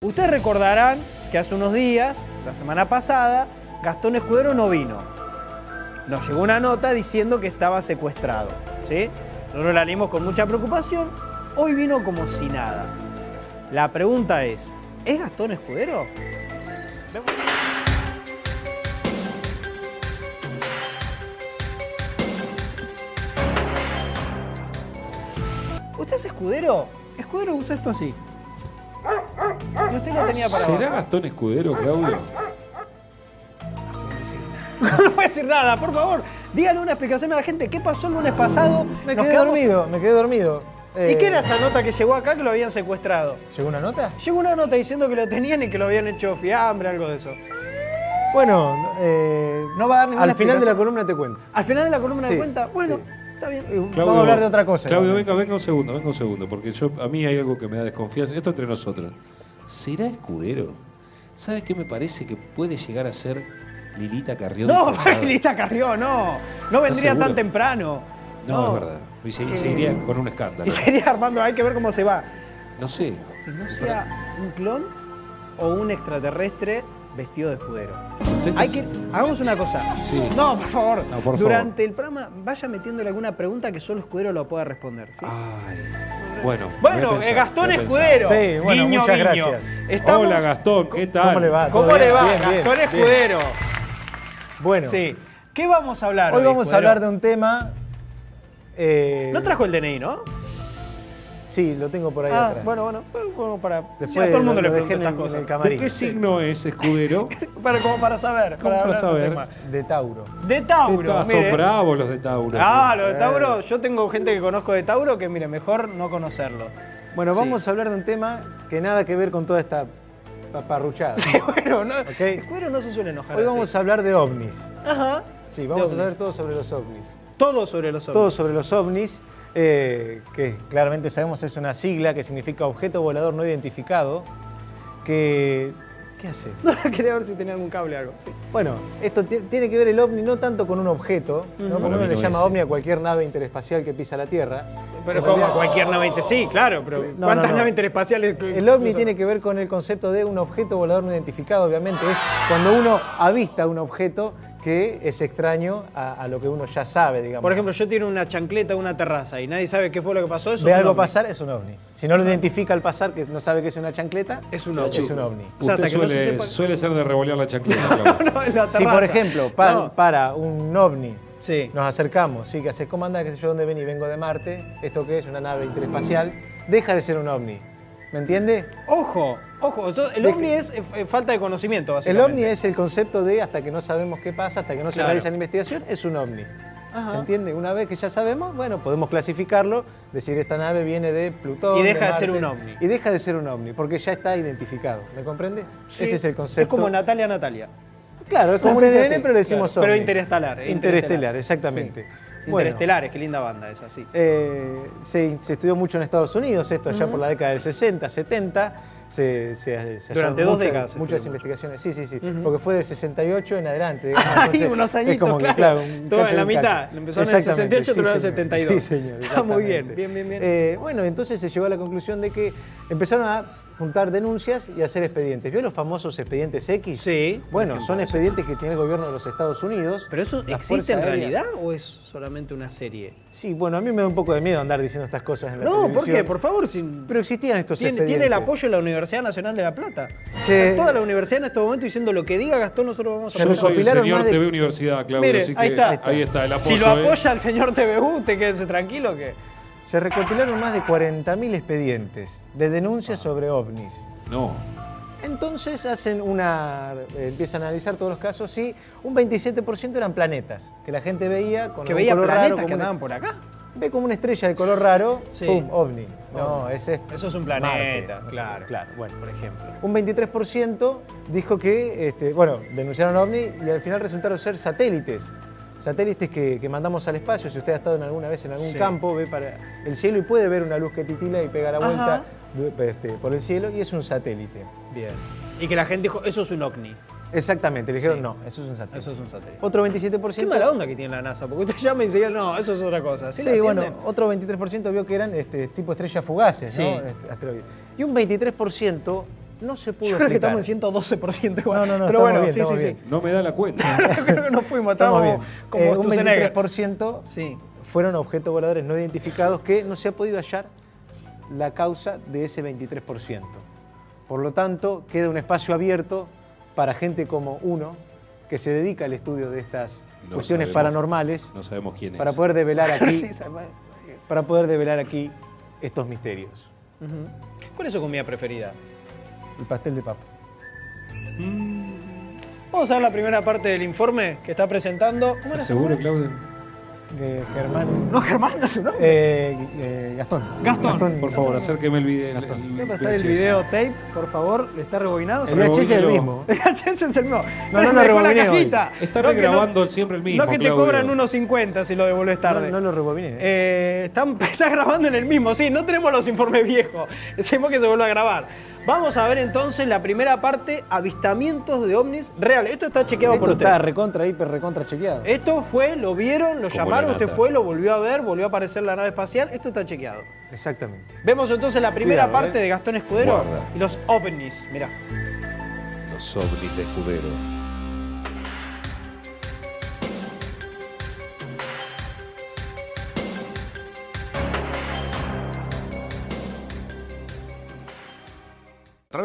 Ustedes recordarán que hace unos días, la semana pasada, Gastón Escudero no vino. Nos llegó una nota diciendo que estaba secuestrado. ¿sí? Nosotros la leímos con mucha preocupación. Hoy vino como si nada. La pregunta es, ¿es Gastón Escudero? ¿Usted es escudero? Escudero usa esto así. Y usted lo tenía para ¿Será abajo. Gastón Escudero, Claudio? No puede decir nada, por favor. Díganle una explicación a la gente. ¿Qué pasó el lunes pasado? Me quedé quedamos- dormido, me quedé dormido. ¿Y Eh, qué era esa nota que llegó acá que lo habían secuestrado? ¿Llegó una nota? Llegó una nota diciendo que lo tenían y que lo habían hecho fiambre, algo de eso. Bueno, eh, No va a dar ninguna al final de la columna te cuento. Al final de la columna de Sí, cuenta, bueno, sí. está bien. Eh, Vamos a hablar de otra cosa. Claudio, venga, venga un segundo, venga un segundo, porque yo a mí hay algo que me da desconfianza. Esto entre nosotros. ¿Será Escudero? ¿Sabe qué me parece que puede llegar a ser Lilita Carrión? No, disfrazada? Lista Carrió, no. No vendría seguro? tan temprano. No, es verdad. Y se, y se iría con un escándalo. Y sería Armando, hay que ver cómo se va. No sé. Que no sea un clon o un extraterrestre vestido de escudero. ¿Usted Hay que, hagamos una cosa. Sí. No, por favor. No, por Durante el programa vaya metiéndole alguna pregunta que solo Escudero lo pueda responder. ¿sí? Ay. Bueno. bueno, pensar, eh, Gastón. Escudero. Sí, bueno, guiño, muchas guiño. gracias. Estamos- Hola Gastón, ¿qué tal? ¿Cómo le va? ¿Cómo ¿Todo le va? Bien, Gastón bien. Escudero. Bueno, Sí. ¿Qué vamos a hablar hoy hoy? vamos a hablar de un tema. eh, No trajo el DNI, ¿no? Sí, lo tengo por ahí Ah, atrás. bueno, bueno, bueno, para. Después sí, a todo el mundo lo- le pregunto estas cosas. ¿De qué signo es Escudero? Para, como para saber. ¿Cómo para del saber? De Tauro. De Tauro. Mire. son bravos los de Tauro. Ah, lo de Eh. Tauro, yo tengo gente que conozco de Tauro que, mire, mejor no conocerlo. Bueno, Sí. vamos a hablar de un tema que nada que ver con toda esta paparruchada. Sí, bueno, no, Ok. Escudero no se suele enojar Hoy así. vamos a hablar de ovnis. Ajá. Sí, vamos De a saber todo sobre los ovnis. Todo sobre los Todo ovnis. sobre los ovnis, eh, que claramente sabemos es una sigla que significa objeto volador no identificado, que... ¿Qué hace? No, quería ver si tenía algún cable o algo. Sí. Bueno, esto ti- tiene que ver el ovni no tanto con un objeto, ¿no? Como uno le llama ovni a cualquier nave interespacial que pisa la Tierra. Pero como realidad, cualquier nave inter- Sí, claro, pero No, ¿cuántas no, no. naves interespaciales? El ovni tiene que ver con el concepto de un objeto volador no identificado, obviamente. Es cuando uno avista un objeto que es extraño a, a lo que uno ya sabe, digamos. Por ejemplo, yo tiro una chancleta a una terraza y nadie sabe qué fue lo que pasó. Eso ve es un algo ovni. pasar, es un ovni. Si no lo identifica al pasar, que no sabe que es una chancleta, Es un ovni. es un ovni. O sea, Usted hasta que no se suele, sepa- suele ser de revolear la chancleta, Claudio. No, en la Si, terraza. por ejemplo, pa- No. para un ovni Sí. nos acercamos, sí, que haces, ¿cómo andás? ¿Qué sé yo? ¿Dónde ven? Y vengo de Marte. ¿Esto qué es? Una nave interespacial. Deja de ser un ovni. ¿Me entiende? Ojo, ojo, yo- el ovni es eh, falta de conocimiento, El básicamente. ovni es el concepto de hasta que no sabemos qué pasa, hasta que no se Claro. realiza la investigación, es un ovni. Ajá. ¿Se entiende? Una vez que ya sabemos, bueno, podemos clasificarlo, decir esta nave viene de Plutón. Y deja de Marte, ser un ovni. Y deja de ser un ovni, porque ya está identificado. ¿Me comprendes? Sí. Ese es el concepto. Es como Natalia Natalia. Claro, es como un así, pero le decimos claro. Pero interestelar, eh, Interestelar, exactamente. Sí. Bueno, Interestelares, qué linda banda es así. eh, se, se estudió mucho en Estados Unidos, esto allá por la década del 60, 70. Se, se- se Durante dos muchas- décadas Muchas investigaciones, sí, sí, sí. Ujú. Porque fue del 68 en adelante. entonces, unos es añitos, como que, claro. un Todo en la mitad. cacho. Empezó en el Exactamente, 68, terminó en el señor. 72. Sí, señor. Está muy bien, bien, bien, bien. Eh, bueno, entonces se llegó a la conclusión de que empezaron a juntar denuncias y hacer expedientes. ¿Vio los famosos expedientes X? Sí. Bueno, son expedientes que tiene el gobierno de los Estados Unidos. ¿Pero eso existe en Aérea. realidad o es solamente una serie? Sí, bueno, a mí me da un poco de miedo andar diciendo estas cosas en la No, ¿por qué? Por favor, sin... Pero existían estos Tiene, expedientes. tiene el apoyo de la Universidad Nacional de La Plata. Sí. Está Toda la universidad en este momento diciendo lo que diga Gastón, nosotros vamos a Se Yo soy el señor de- TV Universidad, Claudio, Mire, así que ahí está. ahí está el apoyo. Si lo ¿eh? apoya el señor TVU, usted quédese tranquilo que... Se recopilaron más de 40.000 expedientes de denuncias sobre ovnis. No. Entonces hacen una, eh, empiezan a analizar todos los casos y un 27% eran planetas, que la gente veía con Que veía color raro, planetas como que una- andaban por acá. Ve como una estrella de color raro, Sí. ¡pum! ovni. No, ese es Eso es un Marte, planeta, claro. claro, bueno. Por ejemplo. Un 23% dijo que, este, bueno, denunciaron ovni y al final resultaron ser satélites. Satélites que, que mandamos al espacio. Si usted ha estado en alguna vez en algún Sí. campo, ve para el cielo y puede ver una luz que titila y pega la Ajá. vuelta este, por el cielo y es un satélite. Bien. Y que la gente dijo, eso es un ovni. Exactamente, le dijeron Sí. no, eso es un satélite. Eso es un satélite. Otro 27%. Qué mala onda que tiene la NASA, porque usted llama y dice, no, eso es otra cosa. ¿Sí, bueno, otro 23% vio que eran este, tipo estrellas fugaces, Sí. ¿no? Este. Y un 23% no se pudo Yo creo que explicar. estamos en 112% igual. No, no, no, Pero bueno, bien, sí, sí, sí. No me da la cuenta. creo que nos fuimos, Estamos como Eh, un Schwarzenegger. 23% Sí. fueron objetos voladores no identificados que no se ha podido hallar la causa de ese 23%. Por lo tanto, queda un espacio abierto para gente como uno que se dedica al estudio de estas No cuestiones sabemos. paranormales No sabemos quién es. para poder develar aquí, Sí, para poder develar aquí estos misterios. ¿Cuál es su comida preferida? El pastel de papa. Vamos a ver la primera parte del informe que está presentando. ¿Cómo era ¿Estás su seguro? Claudio? Eh, Germán. No, Germán, no es su nombre. Eh, eh, Gastón. Gastón. Por favor, acérqueme el video. Voy a pasar el video tape, por favor. ¿Está rebobinado? El VHS es el mismo. El VHS es el mismo. No, no lo dejó la cajita. Está No, regrabando no- siempre el mismo, No que te Claudio. cobran 1.50 si lo devuelves tarde. No, no lo rebobiné. está grabando en el mismo, sí, no tenemos los informes viejos. Decimos que se vuelva a grabar. Vamos a ver entonces la primera parte, avistamientos de ovnis reales. Esto está chequeado Esto por usted. está recontra, hiper, recontra chequeado. Esto fue, lo vieron, lo Como llamaron, la usted fue, lo volvió a ver, volvió a aparecer la nave espacial. Esto está chequeado. Exactamente. Vemos entonces la primera Cuidado, parte eh. de Gastón Escudero Guarda. y los ovnis. Mirá. Los ovnis de escudero.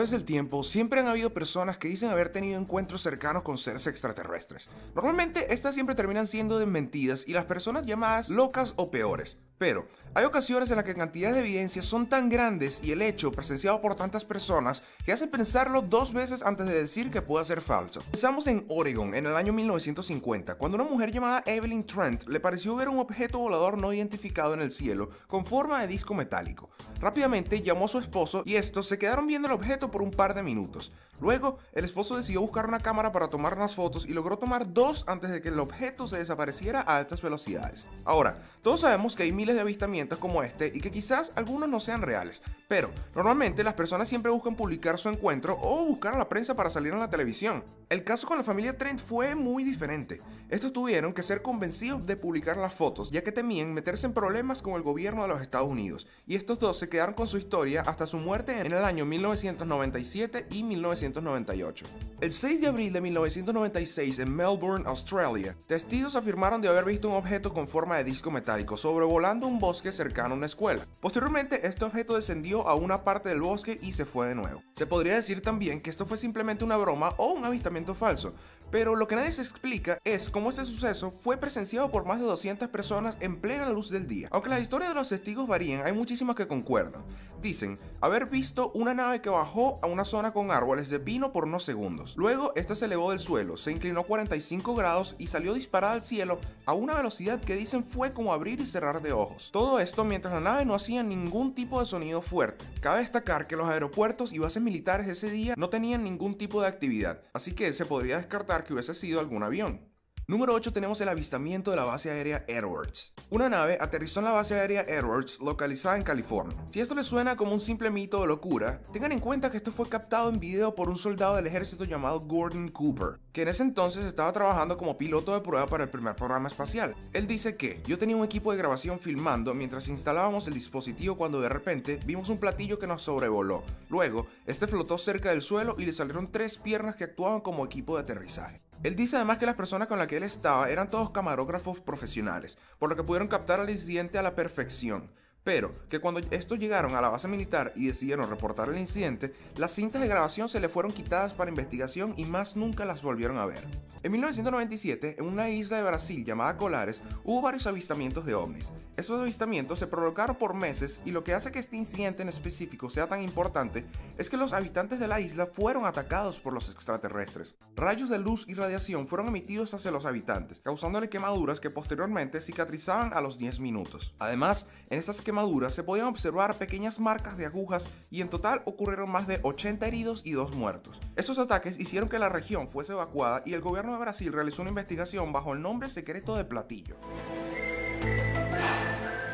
Través del tiempo, siempre han habido personas que dicen haber tenido encuentros cercanos con seres extraterrestres. Normalmente, estas siempre terminan siendo desmentidas y las personas llamadas locas o peores. Pero, hay ocasiones en las que cantidades de evidencias son tan grandes y el hecho presenciado por tantas personas que hace pensarlo dos veces antes de decir que pueda ser falso. Pensamos en Oregon en el año 1950, cuando una mujer llamada Evelyn Trent le pareció ver un objeto volador no identificado en el cielo con forma de disco metálico. Rápidamente llamó a su esposo y estos se quedaron viendo el objeto por un par de minutos. Luego, el esposo decidió buscar una cámara para tomar unas fotos y logró tomar dos antes de que el objeto se desapareciera a altas velocidades. Ahora, todos sabemos que hay miles de avistamientos como este y que quizás algunos no sean reales, pero normalmente las personas siempre buscan publicar su encuentro o buscar a la prensa para salir en la televisión. El caso con la familia Trent fue muy diferente. Estos tuvieron que ser convencidos de publicar las fotos, ya que temían meterse en problemas con el gobierno de los Estados Unidos, y estos dos se quedaron con su historia hasta su muerte en el año 1997 y 1998. El 6 de abril de 1996 en Melbourne, Australia, testigos afirmaron de haber visto un objeto con forma de disco metálico sobrevolando un bosque cercano a una escuela. Posteriormente, este objeto descendió a una parte del bosque y se fue de nuevo. Se podría decir también que esto fue simplemente una broma o un avistamiento falso, pero lo que nadie se explica es cómo este suceso fue presenciado por más de 200 personas en plena luz del día. Aunque las historias de los testigos varían, hay muchísimas que concuerdan. Dicen haber visto una nave que bajó a una zona con árboles de pino por unos segundos. Luego, esta se elevó del suelo, se inclinó 45 grados y salió disparada al cielo a una velocidad que dicen fue como abrir y cerrar de ojos. Todo esto mientras la nave no hacía ningún tipo de sonido fuerte. Cabe destacar que los aeropuertos y bases militares ese día no tenían ningún tipo de actividad, así que se podría descartar que hubiese sido algún avión. Número 8 tenemos el avistamiento de la base aérea Edwards. Una nave aterrizó en la base aérea Edwards, localizada en California. Si esto les suena como un simple mito o locura, tengan en cuenta que esto fue captado en video por un soldado del ejército llamado Gordon Cooper, que en ese entonces estaba trabajando como piloto de prueba para el primer programa espacial. Él dice que yo tenía un equipo de grabación filmando mientras instalábamos el dispositivo cuando de repente vimos un platillo que nos sobrevoló. Luego, este flotó cerca del suelo y le salieron tres piernas que actuaban como equipo de aterrizaje. Él dice además que las personas con las que él estaba eran todos camarógrafos profesionales, por lo que pudieron captar al incidente a la perfección. Pero que cuando estos llegaron a la base militar y decidieron reportar el incidente, las cintas de grabación se le fueron quitadas para investigación y más nunca las volvieron a ver. En 1997, en una isla de Brasil llamada Colares, hubo varios avistamientos de ovnis. Esos avistamientos se prolongaron por meses y lo que hace que este incidente en específico sea tan importante es que los habitantes de la isla fueron atacados por los extraterrestres. Rayos de luz y radiación fueron emitidos hacia los habitantes, causándole quemaduras que posteriormente cicatrizaban a los 10 minutos. Además, en estas quemaduras se podían observar pequeñas marcas de agujas y en total ocurrieron más de 80 heridos y 2 muertos. Esos ataques hicieron que la región fuese evacuada y el gobierno de Brasil realizó una investigación bajo el nombre secreto de Platillo.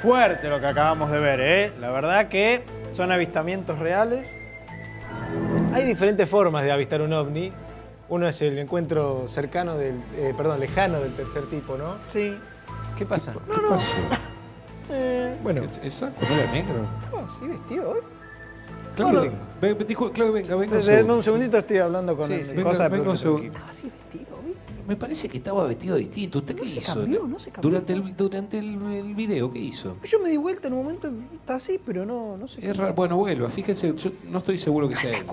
Fuerte lo que acabamos de ver, ¿eh? La verdad que son avistamientos reales. Hay diferentes formas de avistar un ovni. Uno es el encuentro cercano del, eh, perdón, lejano del tercer tipo, ¿no? Sí. ¿Qué pasa? ¿Qué pasó? Eh, Bueno, ¿Es- ¿Exacto? ¿No era negro? ¿Estaba así vestido hoy? Claudio, Bueno. ven, Claudio, venga, venga. un segundito, estoy hablando con Sí, sí. Venga, cosa de venga un producción. segundo. Estaba así vestido, ¿viste? Me parece que estaba vestido distinto. ¿Usted qué se hizo? cambió, no se cambió. Durante el, durante el, el video, ¿qué hizo? Yo me di vuelta en un momento, y estaba así, pero no, no sé. Es raro. Bueno, vuelva. Fíjese, yo no estoy seguro que sea.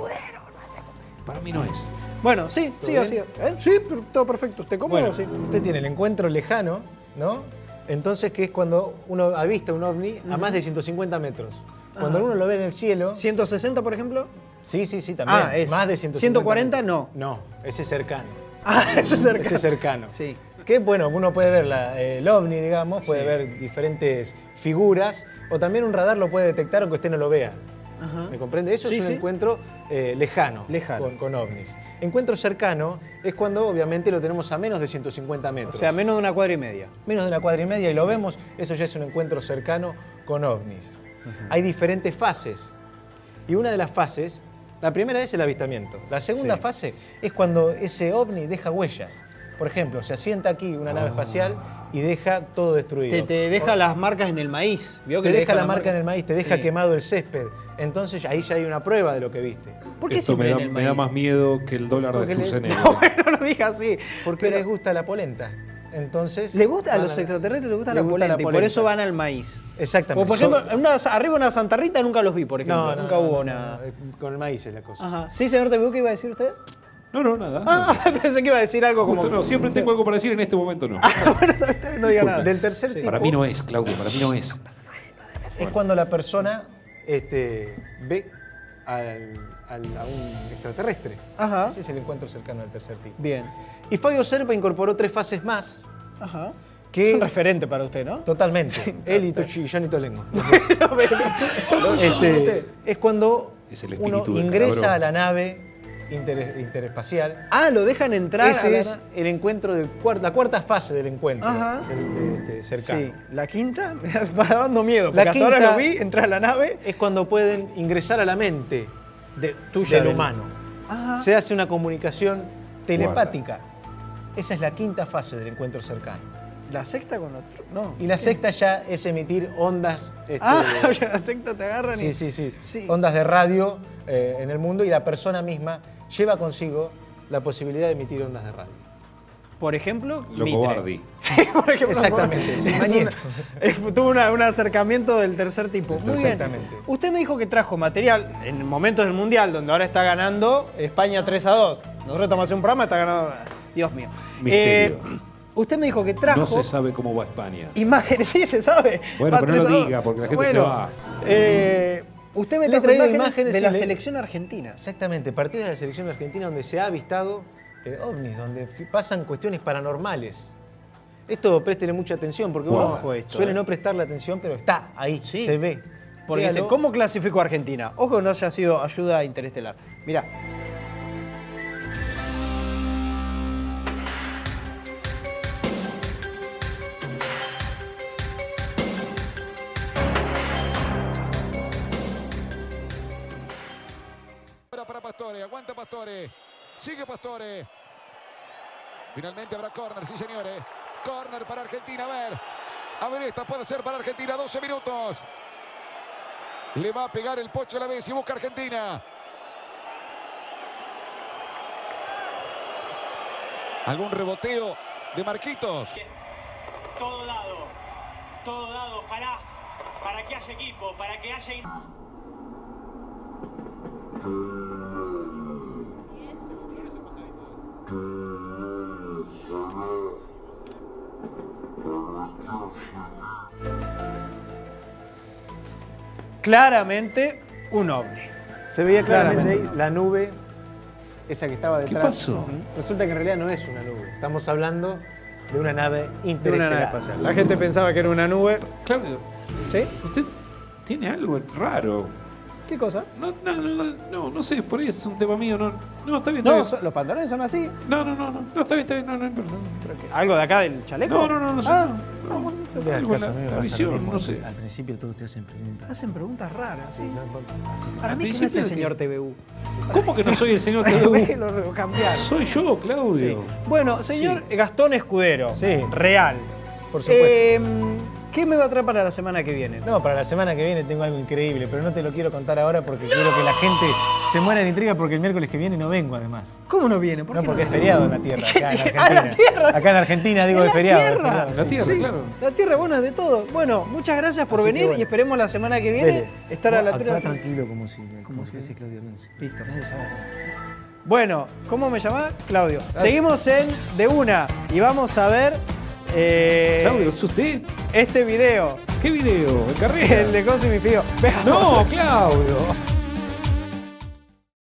Para mí no es. Bueno, sí, sí, así. ¿Eh? Sí, pero todo perfecto. ¿Usted cómodo? Bueno, sí. usted tiene el encuentro lejano, ¿no? Entonces, que es cuando uno avista un ovni a más de 150 metros. Cuando Ajá. uno lo ve en el cielo, 160, por ejemplo. sí, sí, sí, también. Ah, es más de 150 140 metros. no. No, ese es cercano. Ah, eso es cerca. Ese es cercano. Sí. Que bueno, uno puede ver la- el ovni, digamos, puede Sí. ver diferentes figuras, o también un radar lo puede detectar aunque usted no lo vea. Ajá. ¿Me comprende? Eso Sí, es un sí. encuentro eh, lejano, Lejano. Con, con ovnis. Encuentro cercano es cuando obviamente lo tenemos a menos de 150 metros. O sea, menos de una cuadra y media. menos de una cuadra y media y lo vemos, eso ya es un encuentro cercano con ovnis. Hay diferentes fases. Y una de las fases, la primera es el avistamiento. La segunda Sí. fase es cuando ese ovni deja huellas. Por ejemplo, se asienta aquí una nave espacial y deja todo destruido. Te, te deja las marcas en el maíz. ¿Vio que Te le deja la marca marca en el maíz, te deja Sí. quemado el césped. Entonces ahí ya hay una prueba de lo que viste. ¿Por qué Esto me da, me da más miedo que el dólar de Porque le- Sturzenegger. No, bueno, no lo diga así. Porque Pero- les gusta la polenta. Entonces. ¿Le gusta a los extraterrestres les gusta les la polenta y por eso van al maíz? Exactamente. O por So- ejemplo, una, arriba una Santa Rita nunca los vi, por ejemplo. no, no, nunca no, hubo no, una. no, eh, Con el maíz es la cosa. Ajá. Sí, señor TVU, ¿qué iba a decir usted? No, no, nada. Ah, pensé que iba a decir algo Justo como. no, siempre tengo algo para decir, en este momento no. bueno, bien, no diga nada. Del tercer tipo Para mí no es, Claudio, para mí no es. es cuando la persona este, ve al- al- a un extraterrestre. Ajá. Ese es el encuentro cercano del tercer tipo. Bien. Y Fabio Serpa incorporó tres fases más. Ajá. Que- Es un referente para usted, ¿no? Totalmente. Él y, Tochi- y Johnny Tolengo. Este, es cuando Es el uno ingresa a la nave inter- interespaciel. Ah, lo dejan entrar. a Ese la- es el encuentro cuar- la cuarta fase del encuentro Ajá. del- de- de cercano. Sí, la quinta me va dando miedo. La Porque hasta ahora quinta- lo vi, entrar a la nave Es cuando pueden ingresar a la mente de, tuya. del del- humano. Ajá. Se hace una comunicación telepática. Esa es la quinta fase del encuentro cercano. La sexta con otro. No. Y la sexta ya es emitir ondas. este, Ah, oye, la sexta te agarran y. sí, sí, Sí. Ondas de radio eh, en el mundo y la persona misma lleva consigo la posibilidad de emitir ondas de radio. Por ejemplo, Lo Mitre. cobardi. Sí, por ejemplo. Exactamente, sí, es una- tuvo una- un acercamiento del tercer tipo. Muy bien. Exactamente. Usted me dijo que trajo material en momentos del Mundial, donde ahora está ganando España 3 a 2. Nosotros estamos haciendo un programa, está ganando. Dios mío. Misterio. Eh, usted me dijo que trajo. No se sabe cómo va España. Imágenes, sí, se sabe. Bueno, Va pero no lo 3 a 2. diga, porque la gente se va. eh, usted me trajo traído imágenes, imágenes de la le- selección argentina. Exactamente, partidos de la selección argentina donde se ha avistado eh, ovnis, donde pasan cuestiones paranormales. Esto préstele mucha atención porque uno Ojo esto, suele eh. no prestarle atención, pero está ahí, Sí. se ve. Porque dice, ¿cómo clasificó Argentina? Ojo que no haya sido ayuda interestelar. Mirá. Sigue Pastore. Finalmente habrá córner, sí señores. Córner para Argentina, a ver. A ver, esta puede ser para Argentina, 12 minutos. Le va a pegar el pocho a la vez y busca Argentina. ¿Algún reboteo de Marquitos? todo dado, todo dado, ojalá, para que haya equipo, para que haya... Claramente un ovni. Se veía claramente Claramente. ahí la nube, esa que estaba ¿Qué detrás. pasó? Ujú. Resulta que en realidad no es una nube. Estamos hablando de una nave De una interestelar. nave espacial. La gente pensaba que era una nube. Claudio, ¿Sí? usted tiene algo raro. ¿Qué cosa? No, no, no, no, no sé, por ahí es un tema mío. No, no está bien, está No, bien. los pantalones son así. No, no, no, no, no, está bien, está bien, no, no, no, no. ¿Pero qué? ¿Algo de acá del chaleco? No, no, no. Ah, no, no, No le hagas algo en caso, la, la visión, no sé. Al principio todos te hacen preguntas. hacen preguntas raras, sí. Para mí que no es el señor TVU. ¿Cómo que no soy el señor TVU? lo cambiaron. Soy yo, Sí. Claudio. Bueno, señor Gastón Escudero. Sí. Real. Por supuesto. Eh, ¿Qué me va a traer para la semana que viene? No, para la semana que viene tengo algo increíble, pero no te lo quiero contar ahora porque quiero que la gente se muera de intriga porque el miércoles que viene no vengo además. ¿Cómo no viene? ¿Por No, qué porque no? es feriado en la tierra, acá en Ah, la Argentina. tierra. Acá en Argentina digo ¿En de feriado. de La tierra, Sí, claro. La tierra, bueno, de todo. Bueno, muchas gracias por Así venir bueno. y esperemos la semana que viene Dele. estar a la altura. actuá de la- tranquilo como si, como si- si fuese Claudio Alonso. Listo. Bueno, ¿cómo me llamás? Claudio. Seguimos en De Una y vamos a ver eh, Claudio, ¿es usted? este video, ¿Qué video? ¿En carrera? el de Cosimo y Fío. Veamos. No, Claudio.